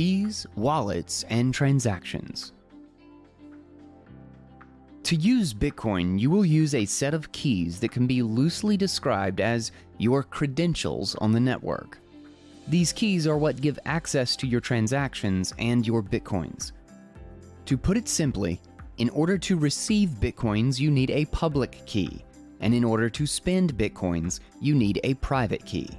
Keys, wallets, and transactions. To use Bitcoin, you will use a set of keys that can be loosely described as your credentials on the network. These keys are what give access to your transactions and your Bitcoins. To put it simply, in order to receive Bitcoins, you need a public key, and in order to spend Bitcoins, you need a private key.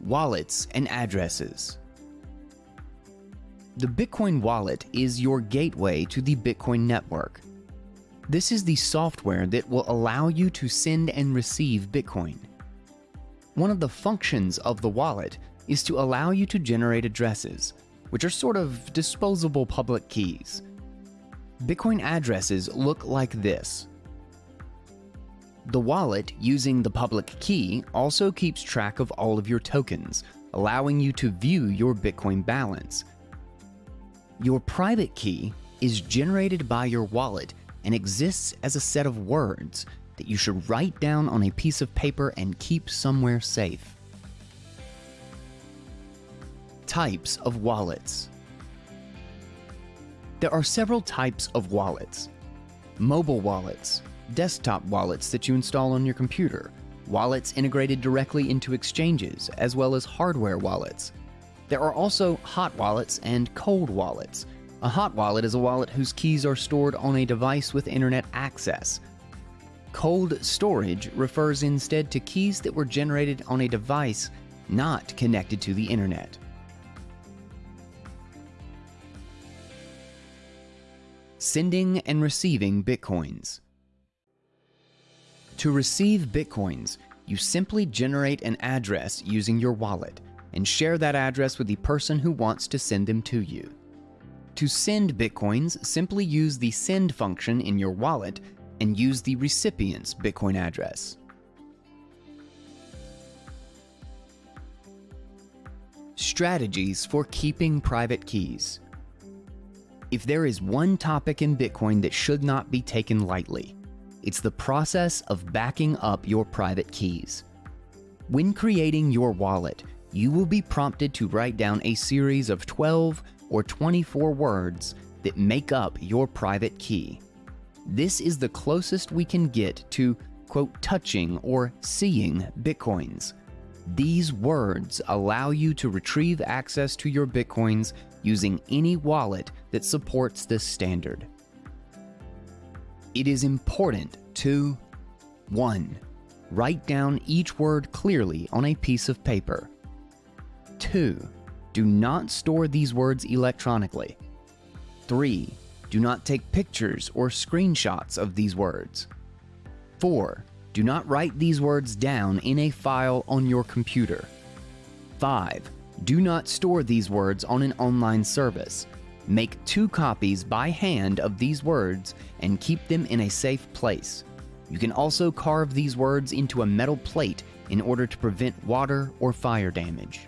Wallets and addresses. The Bitcoin wallet is your gateway to the Bitcoin network. This is the software that will allow you to send and receive Bitcoin. One of the functions of the wallet is to allow you to generate addresses, which are sort of disposable public keys. Bitcoin addresses look like this. The wallet, using the public key, also keeps track of all of your tokens, allowing you to view your Bitcoin balance. Your private key is generated by your wallet and exists as a set of words that you should write down on a piece of paper and keep somewhere safe. Types of wallets. There are several types of wallets. Mobile wallets, desktop wallets that you install on your computer, wallets integrated directly into exchanges, as well as hardware wallets. There are also hot wallets and cold wallets. A hot wallet is a wallet whose keys are stored on a device with internet access. Cold storage refers instead to keys that were generated on a device not connected to the internet. Sending and receiving Bitcoins. To receive Bitcoins, you simply generate an address using your wallet and share that address with the person who wants to send them to you. To send Bitcoins, simply use the send function in your wallet and use the recipient's Bitcoin address. Strategies for keeping private keys. If there is one topic in Bitcoin that should not be taken lightly, it's the process of backing up your private keys. When creating your wallet, you will be prompted to write down a series of 12 or 24 words that make up your private key. This is the closest we can get to, quote, touching or seeing Bitcoins. These words allow you to retrieve access to your Bitcoins using any wallet that supports this standard. It is important to 1. Write down each word clearly on a piece of paper. 2. Do not store these words electronically. 3. Do not take pictures or screenshots of these words. 4. Do not write these words down in a file on your computer. 5. Do not store these words on an online service. Make two copies by hand of these words and keep them in a safe place. You can also carve these words into a metal plate in order to prevent water or fire damage.